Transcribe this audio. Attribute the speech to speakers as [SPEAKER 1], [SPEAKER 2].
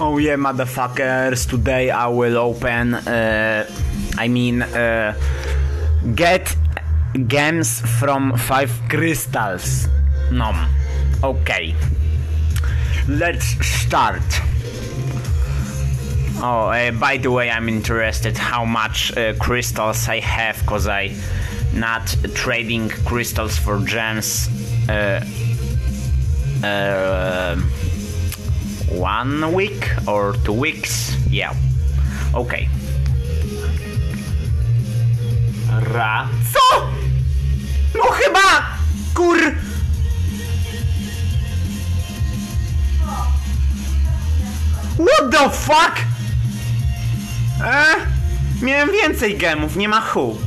[SPEAKER 1] Oh yeah, motherfuckers. Today I will open. Uh, I mean, uh, get gems from five crystals. No. Okay. Let's start. Oh, uh, by the way, I'm interested how much uh, crystals I have, cause I not trading crystals for gems. One week or two weeks? Yeah. Okay. Ra. Co? No chyba! Kur... What the fuck? E? Miałem więcej gemów, nie ma chu.